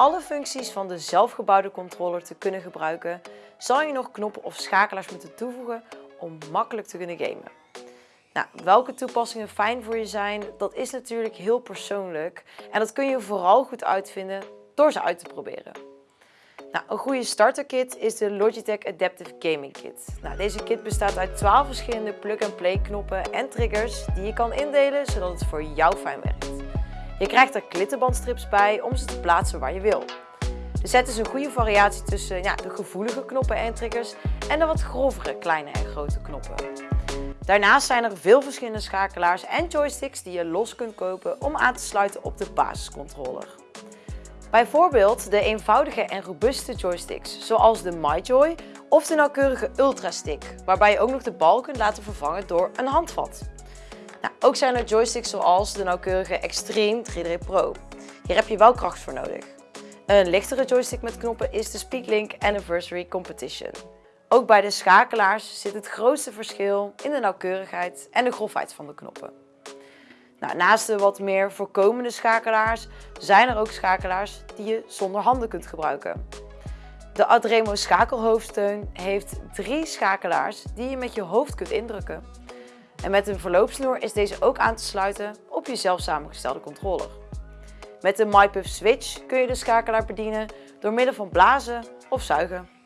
alle functies van de zelfgebouwde controller te kunnen gebruiken, zal je nog knoppen of schakelaars moeten toevoegen om makkelijk te kunnen gamen. Nou, welke toepassingen fijn voor je zijn, dat is natuurlijk heel persoonlijk en dat kun je vooral goed uitvinden door ze uit te proberen. Nou, een goede starterkit is de Logitech Adaptive Gaming Kit. Nou, deze kit bestaat uit 12 verschillende plug-and-play knoppen en triggers die je kan indelen zodat het voor jou fijn werkt. Je krijgt er klittenbandstrips bij om ze te plaatsen waar je wil. De set is een goede variatie tussen ja, de gevoelige knoppen en triggers en de wat grovere kleine en grote knoppen. Daarnaast zijn er veel verschillende schakelaars en joysticks die je los kunt kopen om aan te sluiten op de basiscontroller. Bijvoorbeeld de eenvoudige en robuuste joysticks, zoals de MyJoy of de nauwkeurige Ultrastick, waarbij je ook nog de bal kunt laten vervangen door een handvat. Nou, ook zijn er joysticks zoals de nauwkeurige Extreme 3D Pro. Hier heb je wel kracht voor nodig. Een lichtere joystick met knoppen is de Speaklink Anniversary Competition. Ook bij de schakelaars zit het grootste verschil in de nauwkeurigheid en de grofheid van de knoppen. Nou, naast de wat meer voorkomende schakelaars zijn er ook schakelaars die je zonder handen kunt gebruiken. De Adremo schakelhoofdsteun heeft drie schakelaars die je met je hoofd kunt indrukken. En met een verloopsnoer is deze ook aan te sluiten op je zelf samengestelde controller. Met de MyPuff Switch kun je de schakelaar bedienen door middel van blazen of zuigen.